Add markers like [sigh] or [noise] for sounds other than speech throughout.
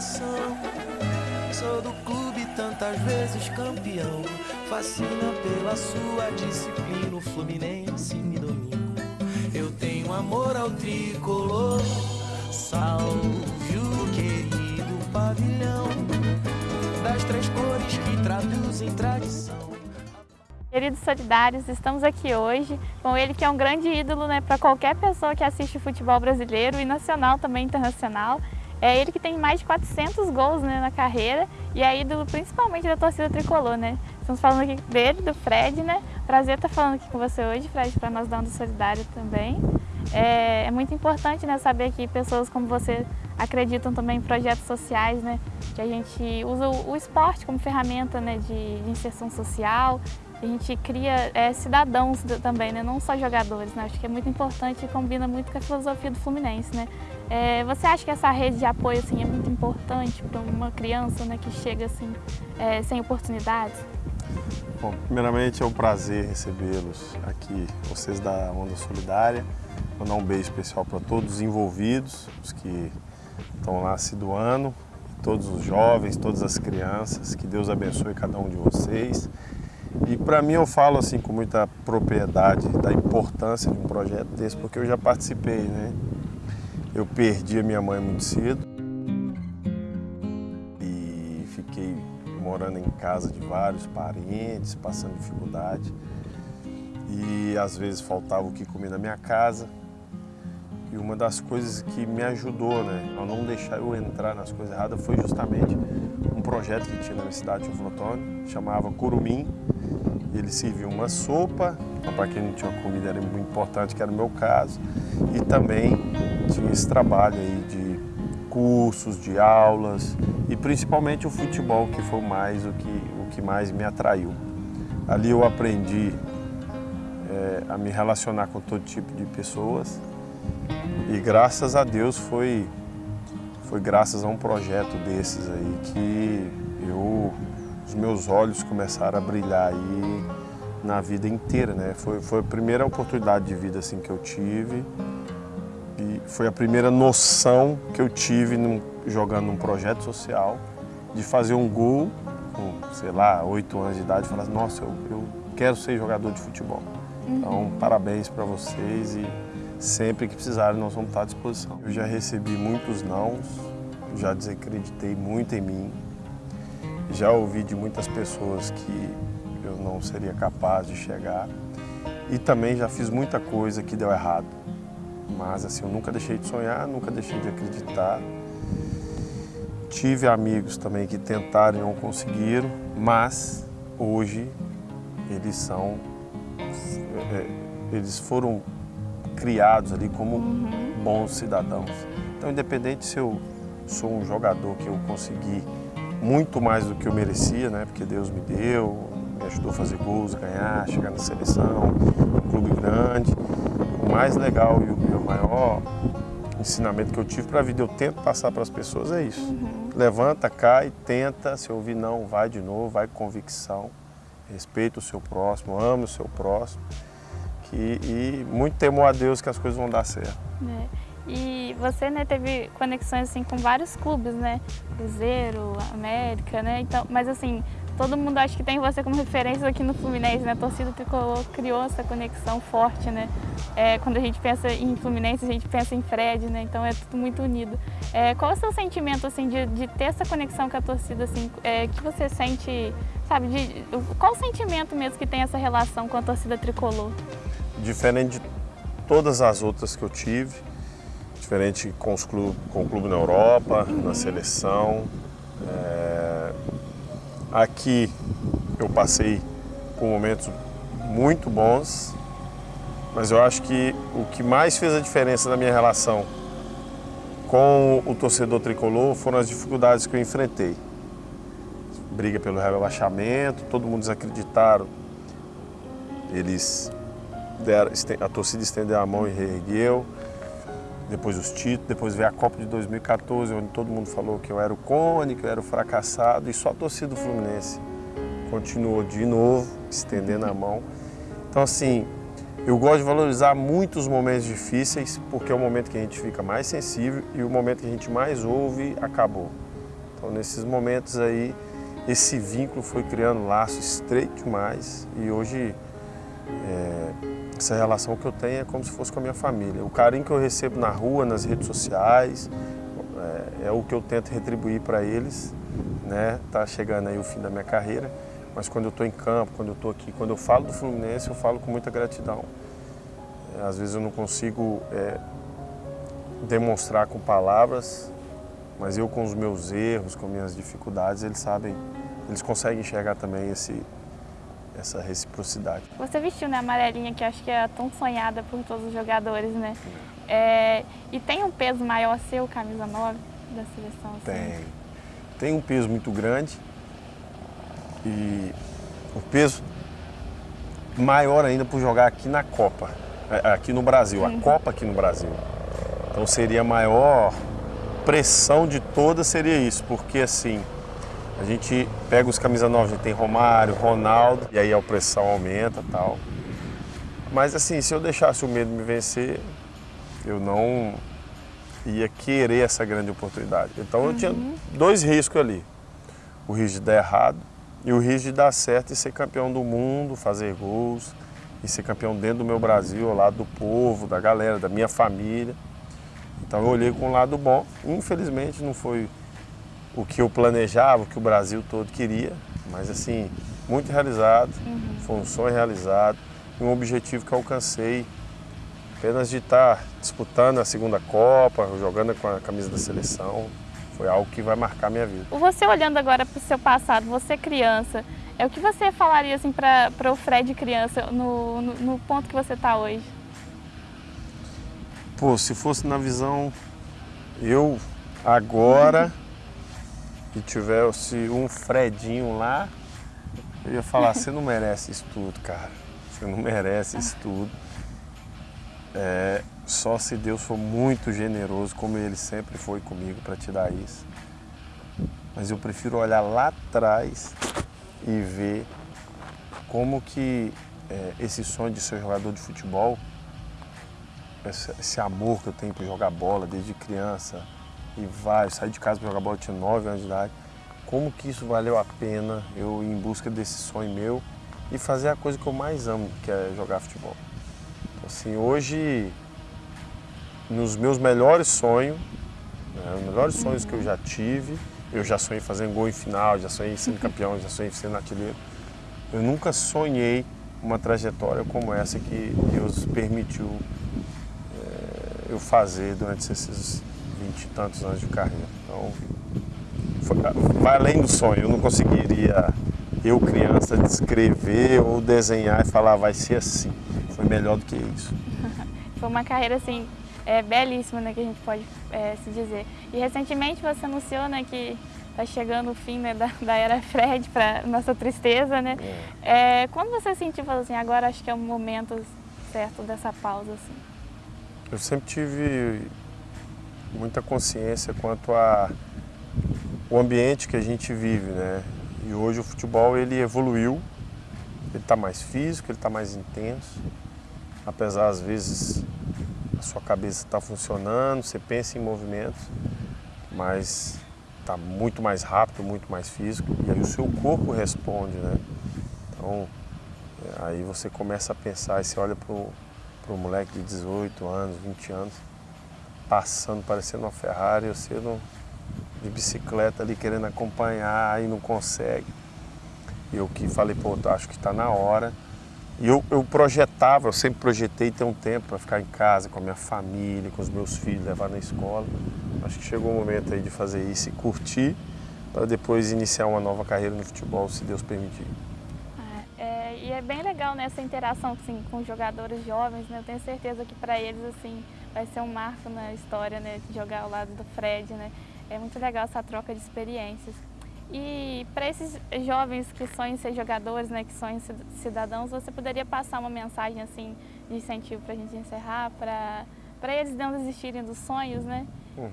coração. Sou do clube tantas vezes campeão. Fascina pela sua disciplina. O Fluminense me domina. Eu tenho amor ao tricolor. Salve o querido pavilhão das três cores que traduzem tradição. Queridos solidários, estamos aqui hoje com ele que é um grande ídolo né, para qualquer pessoa que assiste futebol brasileiro e nacional também internacional. É ele que tem mais de 400 gols né, na carreira e é ídolo principalmente da torcida tricolor, né? Estamos falando aqui dele, do Fred, né? Prazer estar falando aqui com você hoje, Fred, para nós da Onda Solidária também. É, é, muito importante né, saber que pessoas como você acreditam também em projetos sociais, né? Que a gente usa o, o esporte como ferramenta né, de, de inserção social, a gente cria é, cidadãos também, né? não só jogadores. Né? Acho que é muito importante e combina muito com a filosofia do Fluminense. Né? É, você acha que essa rede de apoio assim, é muito importante para uma criança né, que chega assim, é, sem oportunidades? Bom, primeiramente é um prazer recebê-los aqui, vocês da Onda Solidária. Vou dar um beijo especial para todos os envolvidos, os que estão lá se doando, todos os jovens, todas as crianças. Que Deus abençoe cada um de vocês. E para mim eu falo assim com muita propriedade da importância de um projeto desse, porque eu já participei, né? Eu perdi a minha mãe muito cedo e fiquei morando em casa de vários parentes, passando dificuldade. E às vezes faltava o que comer na minha casa. E uma das coisas que me ajudou né, a não deixar eu entrar nas coisas erradas foi justamente um projeto que tinha na minha cidade de Flotone, chamava Curumim. Ele servia uma sopa, para quem não tinha comida era muito importante, que era o meu caso. E também tinha esse trabalho aí de cursos, de aulas e principalmente o futebol, que foi mais o que, o que mais me atraiu. Ali eu aprendi é, a me relacionar com todo tipo de pessoas, e graças a Deus foi, foi graças a um projeto desses aí que eu, os meus olhos começaram a brilhar aí na vida inteira, né? Foi, foi a primeira oportunidade de vida assim que eu tive e foi a primeira noção que eu tive num, jogando num projeto social de fazer um gol com, sei lá, oito anos de idade e falar, nossa, eu, eu quero ser jogador de futebol. Então, parabéns para vocês e Sempre que precisarem, nós vamos estar à disposição. Eu já recebi muitos nãos, já desacreditei muito em mim, já ouvi de muitas pessoas que eu não seria capaz de chegar e também já fiz muita coisa que deu errado. Mas assim, eu nunca deixei de sonhar, nunca deixei de acreditar. Tive amigos também que tentaram e não conseguiram, mas hoje eles são, é, eles foram criados ali como uhum. bons cidadãos. Então, independente se eu sou um jogador que eu consegui muito mais do que eu merecia, né? Porque Deus me deu, me ajudou a fazer gols, ganhar, chegar na seleção, um clube grande. O mais legal e o maior ensinamento que eu tive para a vida, eu tento passar para as pessoas é isso. Uhum. Levanta, cai, tenta, se ouvir não, vai de novo, vai com convicção, respeita o seu próximo, ama o seu próximo e, e muito temo a Deus que as coisas vão dar certo. É. E você né, teve conexões assim, com vários clubes, né? Cruzeiro, América, né? Então, mas assim, todo mundo acha que tem você como referência aqui no Fluminense, né? A torcida tricolor criou essa conexão forte, né? É, quando a gente pensa em Fluminense, a gente pensa em Fred, né? Então é tudo muito unido. É, qual é o seu sentimento, assim, de, de ter essa conexão com a torcida, assim? É, que você sente, sabe? De, qual o sentimento mesmo que tem essa relação com a torcida tricolor? diferente de todas as outras que eu tive, diferente com, os clube, com o clube na Europa, na seleção. É... Aqui eu passei por momentos muito bons, mas eu acho que o que mais fez a diferença na minha relação com o torcedor tricolor foram as dificuldades que eu enfrentei. Briga pelo rebaixamento, todo mundo desacreditaram. Eles deram, a torcida estendeu a mão e reergueu. Depois os títulos, depois veio a Copa de 2014, onde todo mundo falou que eu era o cone, que eu era o fracassado, e só a torcida do Fluminense continuou de novo, estendendo a mão. Então, assim, eu gosto de valorizar muitos momentos difíceis, porque é o momento que a gente fica mais sensível e o momento que a gente mais ouve acabou. Então nesses momentos aí, esse vínculo foi criando laço estreito demais e hoje é, essa relação que eu tenho é como se fosse com a minha família. O carinho que eu recebo na rua, nas redes sociais, é, é o que eu tento retribuir para eles. Né? Tá chegando aí o fim da minha carreira, mas quando eu estou em campo, quando eu estou aqui, quando eu falo do Fluminense, eu falo com muita gratidão. É, às vezes eu não consigo é, demonstrar com palavras, mas eu com os meus erros, com minhas dificuldades, eles sabem, eles conseguem enxergar também esse, essa reciprocidade. Você vestiu né, a amarelinha que acho que é tão sonhada por todos os jogadores, né? É, e tem um peso maior seu, camisa 9 da seleção? Assim? Tem. Tem um peso muito grande e o peso maior ainda por jogar aqui na Copa, é, aqui no Brasil, uhum. a Copa aqui no Brasil. Então seria a maior pressão de todas seria isso, porque assim, a gente pega os camisa 9, a gente tem Romário, Ronaldo, e aí a pressão aumenta tal. Mas assim, se eu deixasse o medo me vencer, eu não ia querer essa grande oportunidade. Então eu tinha uhum. dois riscos ali. O risco de dar errado e o risco de dar certo e ser campeão do mundo, fazer gols e ser campeão dentro do meu Brasil, ao lado do povo, da galera, da minha família. Então eu olhei com um lado bom. Infelizmente não foi o que eu planejava, o que o Brasil todo queria, mas assim, muito realizado, uhum. foi um sonho realizado um objetivo que eu alcancei apenas de estar disputando a segunda Copa, jogando com a camisa da seleção, foi algo que vai marcar minha vida. Você olhando agora para o seu passado, você criança, é o que você falaria assim para o Fred criança, no, no, no ponto que você está hoje? Pô, se fosse na visão, eu agora e tivesse um Fredinho lá, eu ia falar, você não merece isso tudo, cara. Você não merece isso tudo. É, só se Deus for muito generoso, como Ele sempre foi comigo para te dar isso. Mas eu prefiro olhar lá atrás e ver como que é, esse sonho de ser jogador de futebol, esse, esse amor que eu tenho por jogar bola desde criança, e vai, saí de casa para jogar bola, eu tinha 9 anos de idade. Como que isso valeu a pena eu ir em busca desse sonho meu e fazer a coisa que eu mais amo, que é jogar futebol. Então, assim, hoje, nos meus melhores sonhos, né, os melhores sonhos que eu já tive, eu já sonhei fazendo gol em final, já sonhei sendo [laughs] campeão, já sonhei sendo artilheiro. Eu nunca sonhei uma trajetória como essa que Deus permitiu é, eu fazer durante esses vinte e tantos anos de carreira. Então, foi, vai além do sonho. Eu não conseguiria, eu criança, descrever ou desenhar e falar vai ser assim. Foi melhor do que isso. [laughs] foi uma carreira assim é, belíssima, né, que a gente pode é, se dizer. E recentemente você anunciou, né, que está chegando o fim né, da, da, era Fred para nossa tristeza, né? É. é. quando você sentiu, falou assim, agora acho que é o momento certo dessa pausa, assim? Eu sempre tive muita consciência quanto a o ambiente que a gente vive, né? E hoje o futebol ele evoluiu, ele está mais físico, ele está mais intenso, apesar às vezes a sua cabeça está funcionando, você pensa em movimentos, mas está muito mais rápido, muito mais físico, e aí o seu corpo responde, né? Então, aí você começa a pensar, e você olha para o moleque de 18 anos, 20 anos, passando, parecendo uma Ferrari, você não, de bicicleta ali querendo acompanhar, aí não consegue. E eu que falei, pô, acho que está na hora. E eu, eu projetava, eu sempre projetei ter um tempo para ficar em casa com a minha família, com os meus filhos, levar na escola. Acho que chegou o momento aí de fazer isso e curtir, para depois iniciar uma nova carreira no futebol, se Deus permitir. É, é, e é bem legal né, essa interação assim, com jogadores jovens, né? eu tenho certeza que para eles assim, vai ser um marco na história, né, de jogar ao lado do Fred, né? É muito legal essa troca de experiências. E para esses jovens que sonham ser jogadores, né, que sonham ser cidadãos, você poderia passar uma mensagem assim de incentivo para a gente encerrar, para para eles não desistirem dos sonhos, né? Uhum.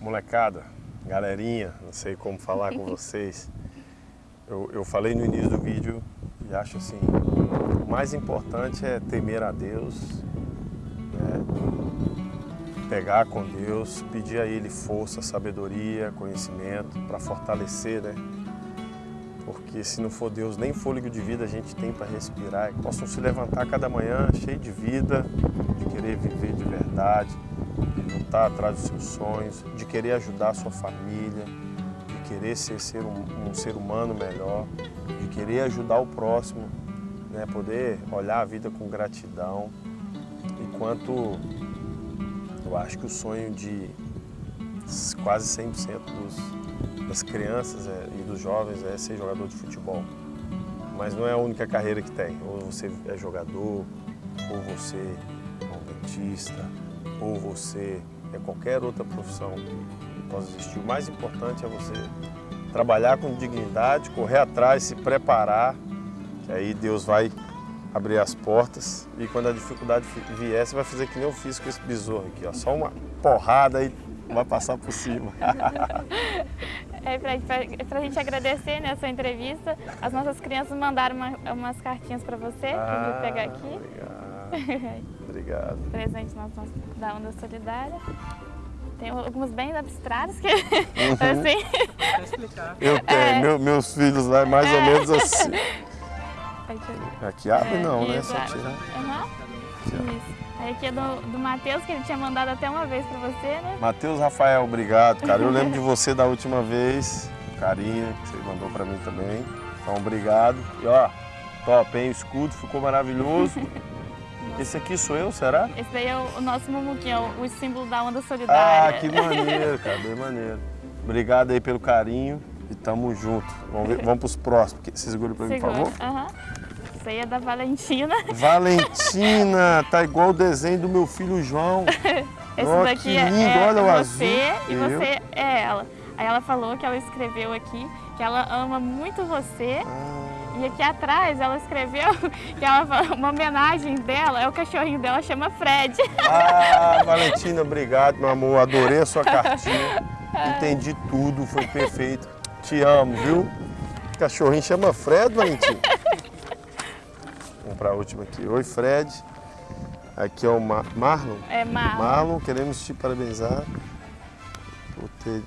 Molecada, galerinha, não sei como falar com [laughs] vocês. Eu, eu falei no início do vídeo e acho assim, o mais importante é temer a Deus, pegar com Deus, pedir a Ele força, sabedoria, conhecimento para fortalecer, né? Porque se não for Deus, nem fôlego de vida a gente tem para respirar. Que possam se levantar cada manhã cheio de vida, de querer viver de verdade, de lutar atrás dos seus sonhos, de querer ajudar a sua família, de querer ser, ser um, um ser humano melhor, de querer ajudar o próximo, né? poder olhar a vida com gratidão. Enquanto eu acho que o sonho de quase 100% dos, das crianças é, e dos jovens é ser jogador de futebol. Mas não é a única carreira que tem. Ou você é jogador, ou você é um dentista, ou você é qualquer outra profissão que possa existir. O mais importante é você trabalhar com dignidade, correr atrás, se preparar, que aí Deus vai abrir as portas e quando a dificuldade vier, você vai fazer que nem eu fiz com esse besouro aqui, ó. Só uma porrada e vai passar por cima. [laughs] é, para a gente agradecer né, a sua entrevista, as nossas crianças mandaram uma, umas cartinhas para você, ah, que eu vou pegar aqui. Obrigado. [laughs] obrigado. Presente nosso, da Onda Solidária. Tem alguns bem abstratos que, uhum. [laughs] assim... explicar. Eu tenho, é. meu, meus filhos lá, mais é. ou menos assim. Aqui abre é, não, né? Só tirar. Uhum. Isso. Aí aqui é do, do Matheus, que ele tinha mandado até uma vez pra você, né? Matheus Rafael, obrigado, cara. Eu lembro de você da última vez, o carinho que você mandou pra mim também. Então, obrigado. E ó, top, hein? O escudo ficou maravilhoso. [laughs] Esse aqui sou eu, será? Esse daí é o, o nosso Mumuquinho, o, o símbolo da onda solidária. Ah, que maneiro, cara, bem maneiro. Obrigado aí pelo carinho e tamo junto. Vamos, ver, vamos pros próximos. Você segura pra mim, por favor? Aham. Uhum aí é da Valentina. [laughs] Valentina, tá igual o desenho do meu filho João. [laughs] Esse oh, daqui é, lindo, é olha o azul. e Eu? você é ela. Aí ela falou que ela escreveu aqui que ela ama muito você. Ah. E aqui atrás ela escreveu [laughs] que ela, uma homenagem dela, é o cachorrinho dela, chama Fred. Ah, Valentina, obrigado, meu amor. Adorei a sua cartinha. Entendi tudo, foi perfeito. Te amo, viu? Cachorrinho chama Fred, Valentina para a última aqui. Oi, Fred. Aqui é o Mar Marlon. É, Marlon. Marlon, queremos te parabenizar por ter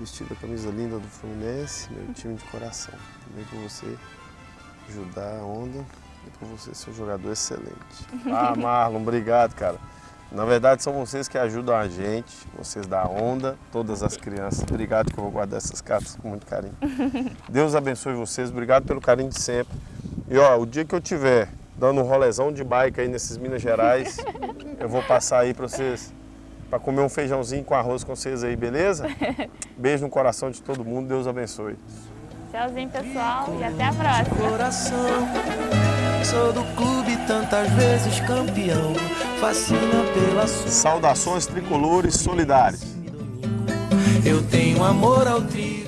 vestido a camisa linda do Fluminense, meu time de coração. Também por você ajudar a onda e por você ser um jogador excelente. [laughs] Ah, Marlon, obrigado, cara. Na verdade, são vocês que ajudam a gente, vocês da onda, todas as crianças. Obrigado que eu vou guardar essas cartas com muito carinho. [laughs] Deus abençoe vocês, obrigado pelo carinho de sempre. E ó, o dia que eu tiver dando um rolezão de bike aí nesses Minas Gerais. [laughs] Eu vou passar aí para vocês, para comer um feijãozinho com arroz com vocês aí, beleza? [laughs] Beijo no coração de todo mundo, Deus abençoe. Tchauzinho, pessoal, e até a próxima. Coração, sou do clube tantas vezes campeão, fascina pela sua... Saudações tricolores solidários. Eu tenho amor ao trigo.